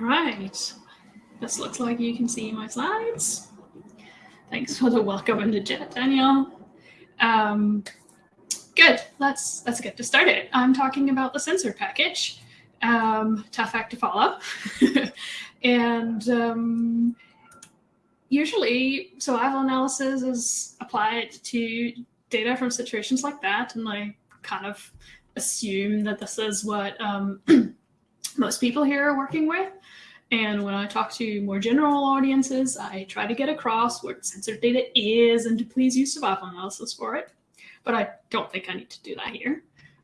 All right. This looks like you can see my slides. Thanks for the welcome in the chat, Daniel. Um, good. Let's let's get to started. I'm talking about the censored package. Um, tough act to follow. and um, usually survival analysis is applied to data from situations like that. And I kind of assume that this is what um, most people here are working with. And when I talk to more general audiences, I try to get across what censored data is and to please use survival analysis for it. But I don't think I need to do that here.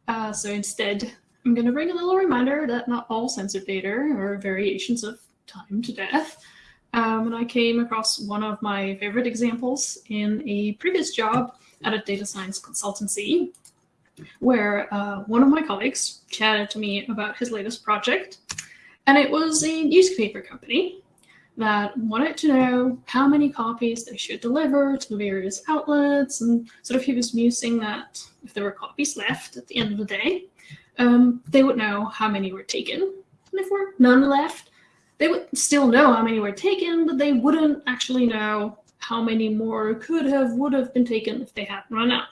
Uh, so instead, I'm going to bring a little reminder that not all censored data are variations of time to death. Um, and I came across one of my favorite examples in a previous job at a data science consultancy, where uh, one of my colleagues chatted to me about his latest project and it was a newspaper company that wanted to know how many copies they should deliver to the various outlets. And sort of he was musing that if there were copies left at the end of the day, um, they would know how many were taken. And if there were none left, they would still know how many were taken, but they wouldn't actually know how many more could have, would have been taken if they hadn't run out.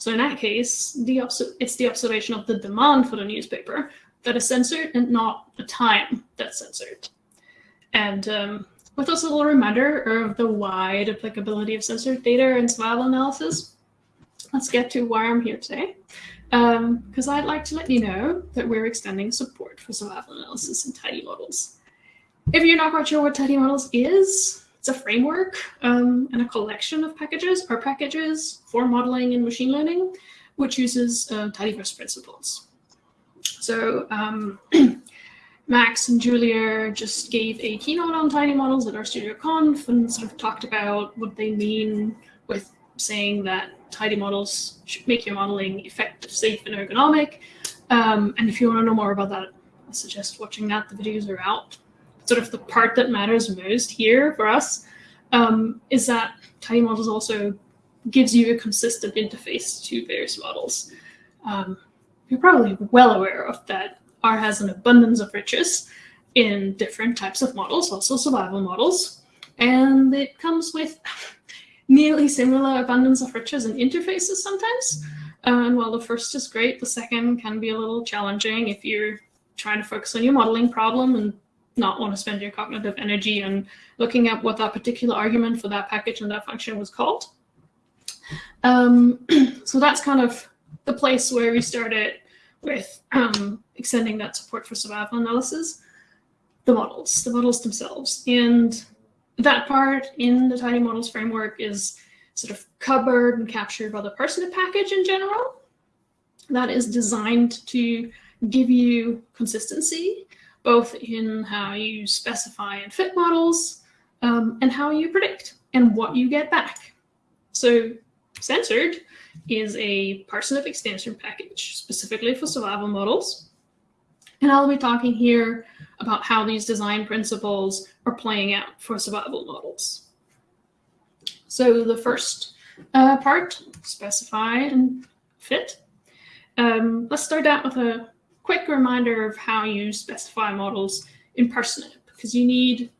So in that case, the it's the observation of the demand for the newspaper that is censored and not the time that's censored. And um, with a little reminder of the wide applicability of censored data and survival analysis, let's get to why I'm here today. Because um, I'd like to let you know that we're extending support for survival analysis in tidy models. If you're not quite sure what tidy models is, it's a framework um, and a collection of packages or packages for modeling and machine learning, which uses uh, tidyverse principles. So um, Max and Julia just gave a keynote on tidy models at RStudioConf and sort of talked about what they mean with saying that tidy models should make your modeling effective, safe, and ergonomic. Um, and if you want to know more about that, I suggest watching that. The videos are out. Sort of the part that matters most here for us um, is that tidy models also gives you a consistent interface to various models. Um, you're probably well aware of that R has an abundance of riches in different types of models, also survival models. And it comes with nearly similar abundance of riches and interfaces sometimes. And while the first is great, the second can be a little challenging if you're trying to focus on your modeling problem and not want to spend your cognitive energy on looking at what that particular argument for that package and that function was called. Um, so that's kind of the place where we started with um, extending that support for survival analysis, the models, the models themselves. And that part in the Tidy Models framework is sort of covered and captured by the Parsnip package in general. That is designed to give you consistency, both in how you specify and fit models, um, and how you predict and what you get back. So censored is a Parsnip extension package specifically for survival models. And I'll be talking here about how these design principles are playing out for survival models. So the first uh, part, specify and fit. Um, let's start out with a quick reminder of how you specify models in Parsnip, because you need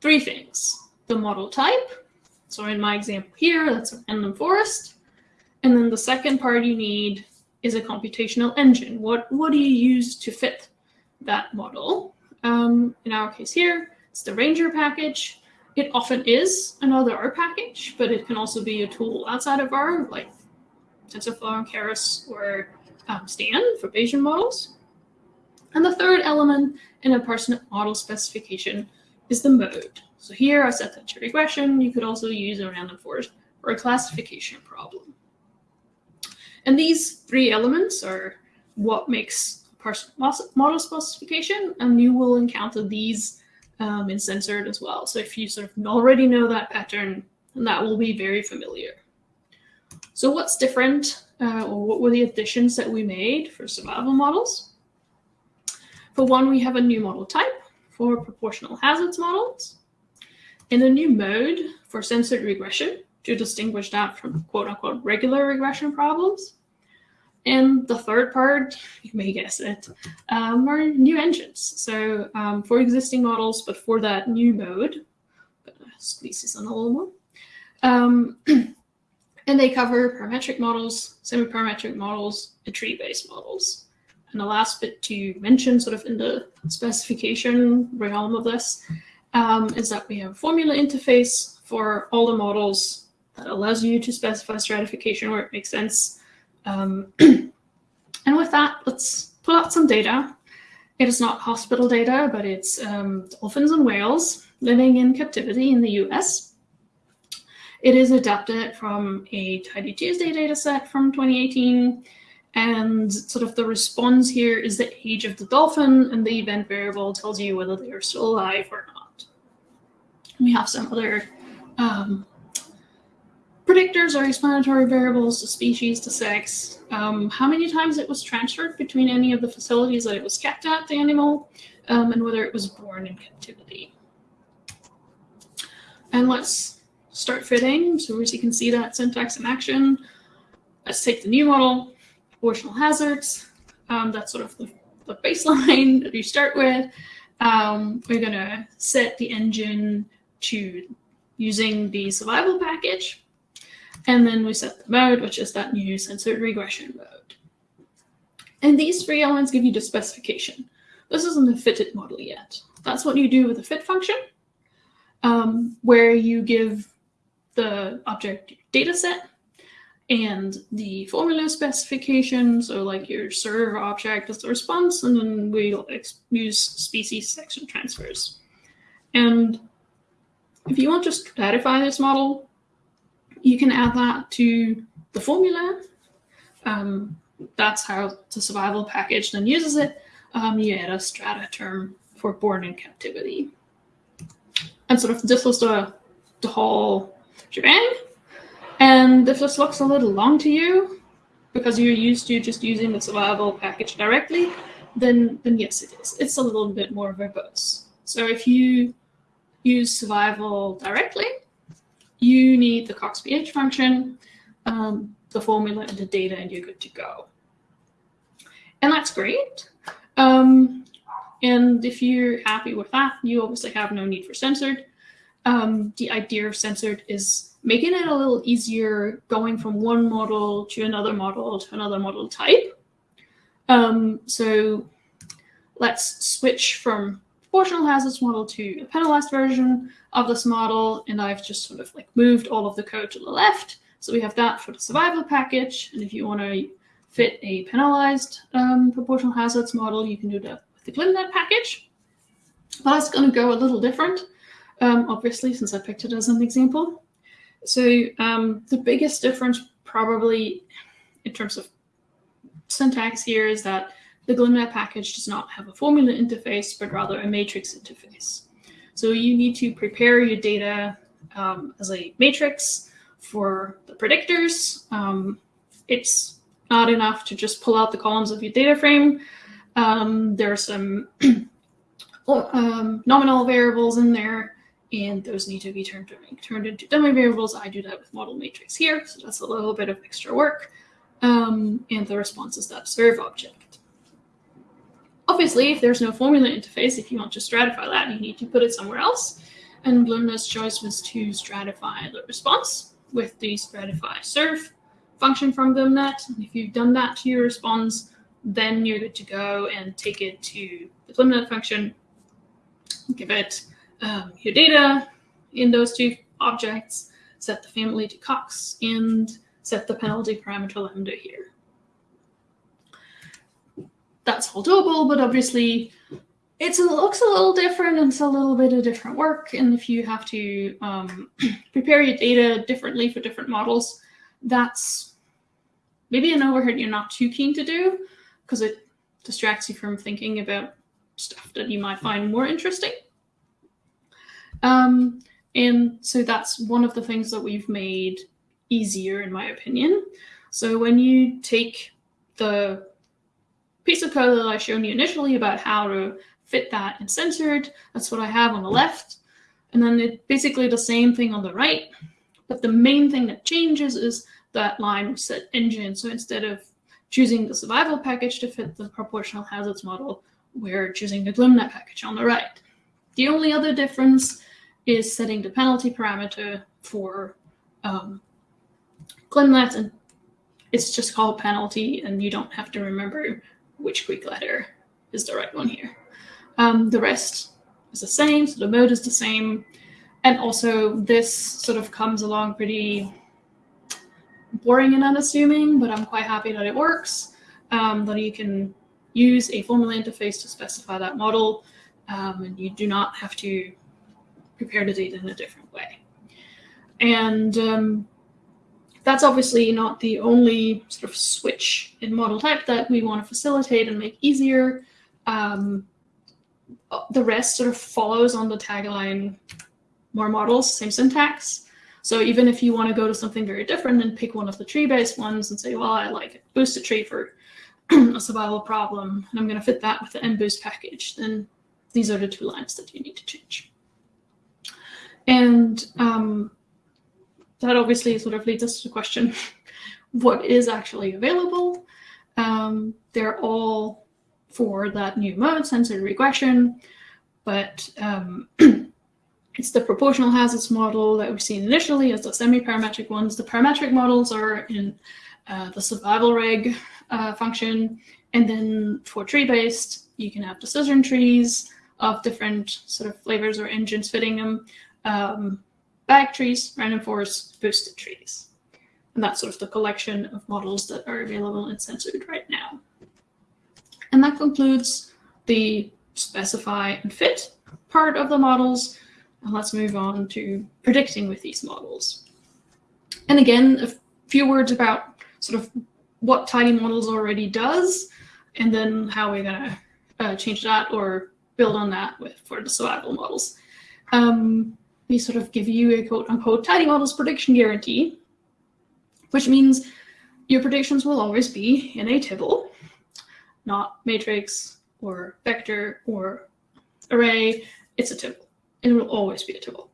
three things. The model type, so in my example here, that's a random forest. And then the second part you need is a computational engine. What, what do you use to fit that model? Um, in our case here, it's the Ranger package. It often is another R package, but it can also be a tool outside of R, like TensorFlow, Keras, or um, Stan for Bayesian models. And the third element in a Parsnip model specification is the mode. So here I set that to regression. You could also use a random forest for a classification problem. And these three elements are what makes Parsnip model specification, and you will encounter these um, in censored as well. So if you sort of already know that pattern, that will be very familiar. So what's different, uh, or what were the additions that we made for survival models? For one, we have a new model type for proportional hazards models, and a new mode for censored regression to distinguish that from quote unquote regular regression problems, And the third part, you may guess it, um, are new engines. So um, for existing models, but for that new mode, squeeze this on a little more. Um, and they cover parametric models, semi-parametric models, and tree-based models. And the last bit to mention sort of in the specification realm of this um, is that we have a formula interface for all the models that allows you to specify stratification where it makes sense. Um, and with that, let's pull out some data. It is not hospital data, but it's um, dolphins and whales living in captivity in the US. It is adapted from a Tidy Tuesday dataset from 2018. And sort of the response here is the age of the dolphin, and the event variable tells you whether they are still alive or not. We have some other um, predictors or explanatory variables, the species, the sex, um, how many times it was transferred between any of the facilities that it was kept at, the animal, um, and whether it was born in captivity. And let's start fitting. So as you can see that syntax in action, let's take the new model, proportional hazards. Um, that's sort of the, the, baseline that you start with. Um, we're going to set the engine to using the survival package. And then we set the mode, which is that new censored regression mode. And these three elements give you the specification. This isn't a fitted model yet. That's what you do with a fit function, um, where you give the object data set and the formula specification, so like your Surv object as the response, and then we use species section transfers. And if you want to stratify this model, you can add that to the formula. Um, that's how the survival package then uses it. Um, you add a strata term for born in captivity. And sort of this was the, the whole shebang. And if this looks a little long to you, because you're used to just using the survival package directly, then, then yes, it is. It's a little bit more verbose. So if you use survival directly, you need the coxph function, um, the formula, and the data, and you're good to go. And that's great. Um, and if you're happy with that, you obviously have no need for censored. Um, the idea of censored is making it a little easier going from one model to another model to another model type. Um, so let's switch from proportional hazards model to a penalized version of this model. And I've just sort of like moved all of the code to the left. So we have that for the survival package. And if you want to fit a penalized um, proportional hazards model, you can do that with the glmnet package. But it's going to go a little different, um, obviously, since I picked it as an example. So um, the biggest difference probably in terms of syntax here is that the glmnet package does not have a formula interface, but rather a matrix interface. So you need to prepare your data um, as a matrix for the predictors. Um, it's not enough to just pull out the columns of your data frame. Um, there are some um, nominal variables in there, and those need to be turned, turned into dummy variables. I do that with model matrix here, so that's a little bit of extra work. Um, and the response is that Surv object. Obviously, if there's no formula interface, if you want to stratify that, you need to put it somewhere else. And glmnet's choice was to stratify the response with the stratify serve function from glmnet. And if you've done that to your response, then you're good to go and take it to the glmnet function, give it um, your data in those two objects, set the family to Cox, and set the penalty parameter lambda here that's all doable, but obviously it looks a little different and it's a little bit of different work. And if you have to um, prepare your data differently for different models, that's maybe an overhead you're not too keen to do because it distracts you from thinking about stuff that you might find more interesting. Um, and so that's one of the things that we've made easier, in my opinion. So when you take the piece of code that I showed you initially about how to fit that in censored. That's what I have on the left. And then it basically the same thing on the right. But the main thing that changes is that line set engine. So instead of choosing the survival package to fit the proportional hazards model, we're choosing the glmnet package on the right. The only other difference is setting the penalty parameter for um, and it's just called penalty, and you don't have to remember which Greek letter is the right one here. Um, the rest is the same, so the mode is the same. And also this sort of comes along pretty boring and unassuming, but I'm quite happy that it works, um, that you can use a formula interface to specify that model, um, and you do not have to prepare the data in a different way. And um, that's obviously not the only sort of switch in model type that we want to facilitate and make easier. Um, the rest sort of follows on the tagline, more models, same syntax. So even if you want to go to something very different and pick one of the tree-based ones and say, well, I like a boosted tree for a survival problem, and I'm going to fit that with the mboost package, then these are the two lines that you need to change. And um, that obviously sort of leads us to the question, what is actually available? Um, they're all for that new mode, censored regression, but um, It's the proportional hazards model that we've seen initially as the semi-parametric ones. The parametric models are in uh, the survival reg uh, function. And then for tree-based, you can have decision trees of different sort of flavors or engines fitting them. Um, bag trees, random forest, boosted trees. And that's sort of the collection of models that are available in Censored right now. And that concludes the specify and fit part of the models. And let's move on to predicting with these models. And again, a few words about sort of what Tidy Models already does, and then how we're going to uh, change that or build on that with for the survival models. Um, we sort of give you a quote-unquote tidy models prediction guarantee, which means your predictions will always be in a tibble, not matrix or vector or array. It's a tibble it will always be a tibble.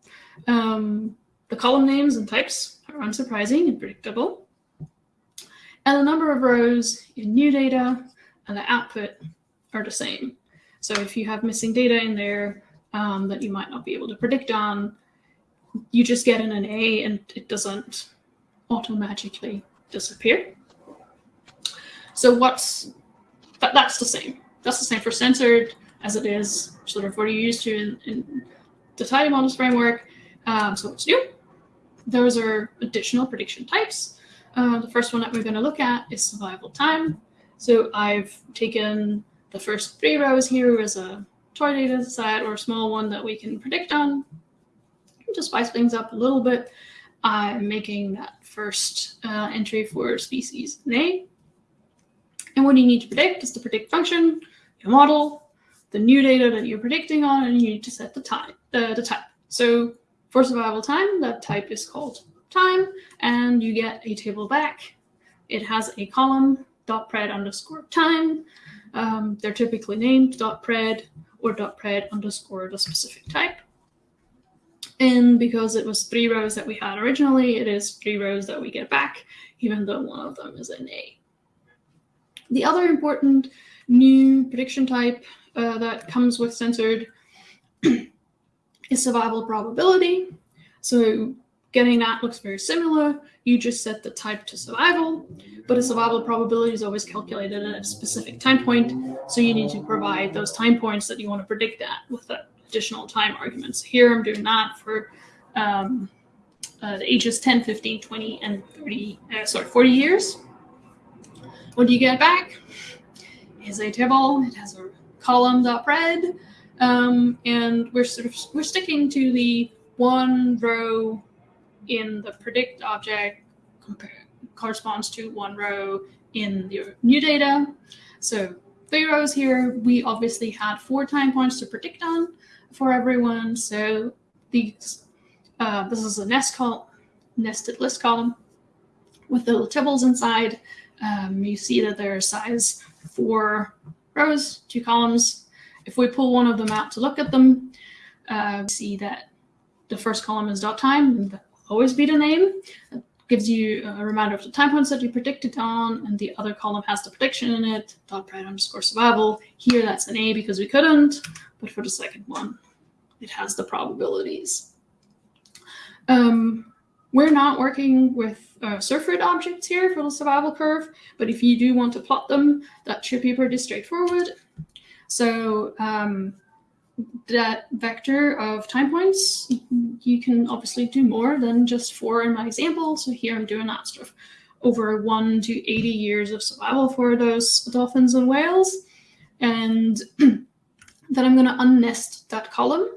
Um, the column names and types are unsurprising and predictable. And the number of rows in new data and the output are the same. So if you have missing data in there um, that you might not be able to predict on, you just get in an A and it doesn't automatically disappear. So what's that, that's the same. That's the same for censored as it is sort of what you're used to in, in the tidymodels framework. Um, so what's new? Those are additional prediction types. Uh, the first one that we're going to look at is survival time. So I've taken the first three rows here is a toy data set or a small one that we can predict on. To spice things up a little bit, I'm making that first uh, entry for species name. And what you need to predict is the predict function, your model, the new data that you're predicting on, and you need to set the time the type. So for survival time, that type is called time, and you get a table back. It has a column, dot pred underscore time. Um, they're typically named pred or pred underscore the specific type. And because it was three rows that we had originally, it is three rows that we get back, even though one of them is an A. The other important new prediction type uh, that comes with censored is survival probability. So getting that looks very similar. You just set the type to survival, but a survival probability is always calculated at a specific time point. So you need to provide those time points that you want to predict that with additional time arguments. Here I'm doing that for um, uh, the ages 10, 15, 20, and 30, uh, sorry, 40 years. What do you get back? Is a table. It has a column dot pred um, and we're sort of we're sticking to the one row in the predict object corresponds to one row in the new data. So three rows here, we obviously had four time points to predict on for everyone. So these, uh, this is a nest col nested list column with little tibbles inside. Um, you see that there are size four rows, two columns, if we pull one of them out to look at them, uh, see that the first column is dot time, and will always be the name. gives you a reminder of the time points that you predicted on, and the other column has the prediction in it, dot pred underscore survival. Here that's an A because we couldn't, but for the second one, it has the probabilities. Um, we're not working with uh, objects here for the survival curve, but if you do want to plot them, that should be pretty straightforward. So um, that vector of time points, you can obviously do more than just four in my example. So here I'm doing that sort of over one to 80 years of survival for those dolphins and whales. And then I'm going to unnest that column.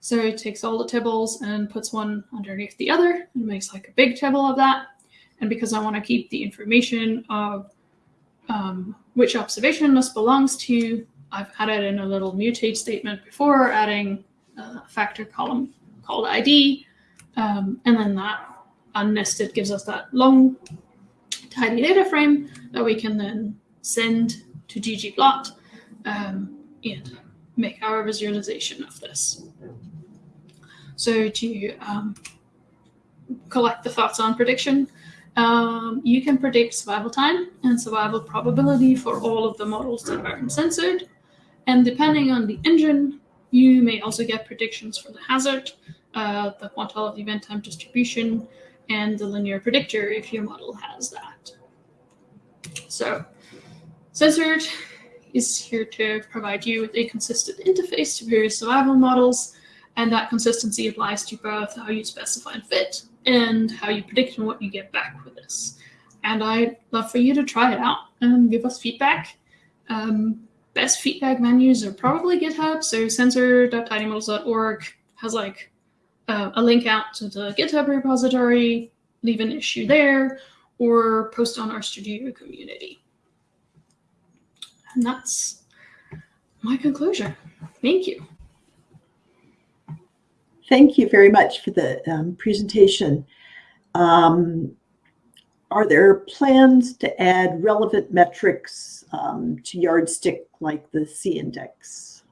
So it takes all the tables and puts one underneath the other and makes like a big table of that. And because I want to keep the information of um, which observation this belongs to, I've added in a little mutate statement before, adding a factor column called ID. Um, and then that unnested gives us that long, tidy data frame that we can then send to ggplot um, and make our visualization of this. So to um, collect the thoughts on prediction, um, you can predict survival time and survival probability for all of the models that are censored. And depending on the engine, you may also get predictions for the hazard, uh, the quantile of the event time distribution, and the linear predictor if your model has that. So Censored is here to provide you with a consistent interface to various survival models, and that consistency applies to both how you specify and fit and how you predict and what you get back with this. And I'd love for you to try it out and give us feedback. Um, best feedback menus are probably GitHub. So censor.tidymodels.org has like uh, a link out to the GitHub repository, leave an issue there, or post on RStudio community. And that's my conclusion. Thank you. Thank you very much for the um, presentation. Um, are there plans to add relevant metrics um, to Yardstick like the C-index?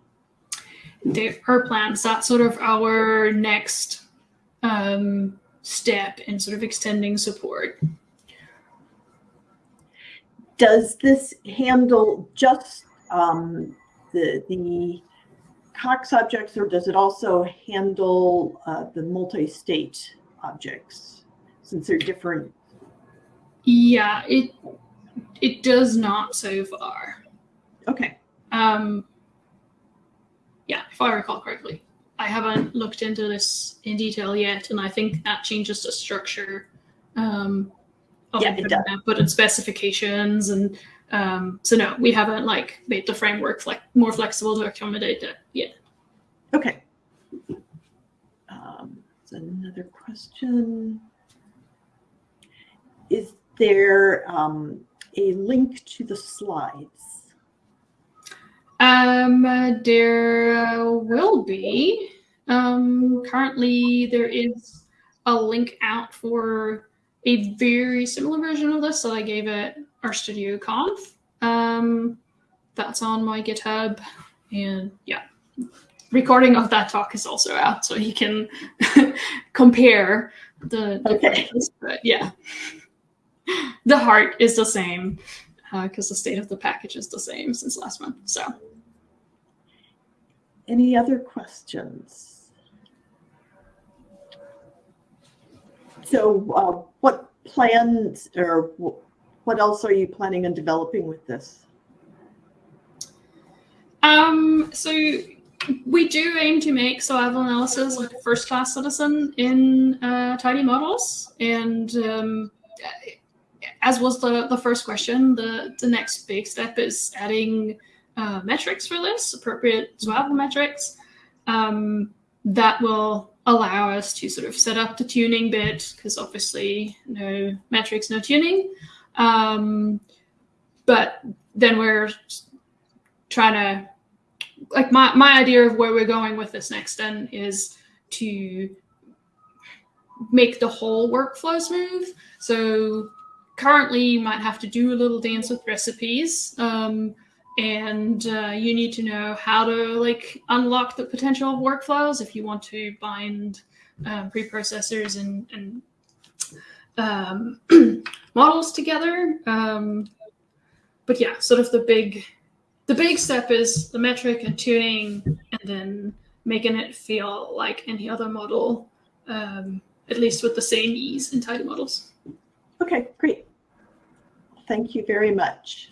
There are plans. That's sort of our next um, step in sort of extending support. Does this handle just um, the, the Cox objects or does it also handle uh, the multi-state objects since they're different yeah, it it does not so far. Okay. Um, yeah, if I recall correctly. I haven't looked into this in detail yet, and I think that changes the structure um, of yeah, it does. put in specifications and um, so no, we haven't like made the framework like more flexible to accommodate that yet. Okay. Um, another question. Is there um, a link to the slides? Um, uh, there will be. Um, currently, there is a link out for a very similar version of this that I gave at RStudio Conf. Um, that's on my GitHub, and yeah, recording of that talk is also out, so you can compare the okay. But yeah the heart is the same because uh, the state of the package is the same since last month. So, any other questions? So, uh, what plans or what else are you planning on developing with this? Um, so we do aim to make survival analysis like a first-class citizen in uh, tidy models, and um, as was the, the first question, the, the next big step is adding uh, metrics for this, appropriate survival metrics. Um, that will allow us to sort of set up the tuning bit, because obviously no metrics, no tuning. Um, but then we're trying to, like my, my idea of where we're going with this next then is to make the whole workflow smooth. So currently you might have to do a little dance with recipes um, and uh, you need to know how to like unlock the potential of workflows if you want to bind um, preprocessors and, and um, models together. Um, but yeah, sort of the big the big step is the metric and tuning, and then making it feel like any other model, um, at least with the same ease in tidy models. Okay, great. Thank you very much.